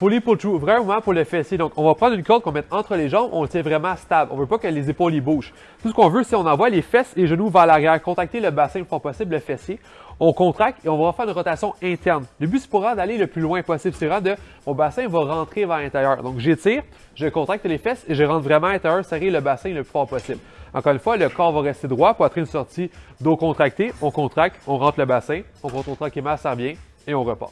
Pulley pull through, vraiment pour le fessier. Donc, on va prendre une corde qu'on met entre les jambes, on le tient vraiment stable. On veut pas que les épaules y bougent. Tout ce qu'on veut, c'est on envoie les fesses et les genoux vers l'arrière, contacter le bassin le plus possible, le fessier. On contracte et on va faire une rotation interne. Le but, c'est pour d'aller le plus loin possible. C'est vraiment de, mon bassin va rentrer vers l'intérieur. Donc, j'étire, je contracte les fesses et je rentre vraiment à l'intérieur, serrer le bassin le plus fort possible. Encore une fois, le corps va rester droit, poitrine sortie, dos contracté, on contracte, on rentre le bassin, on contrôle tranquillement, ça revient et on repart.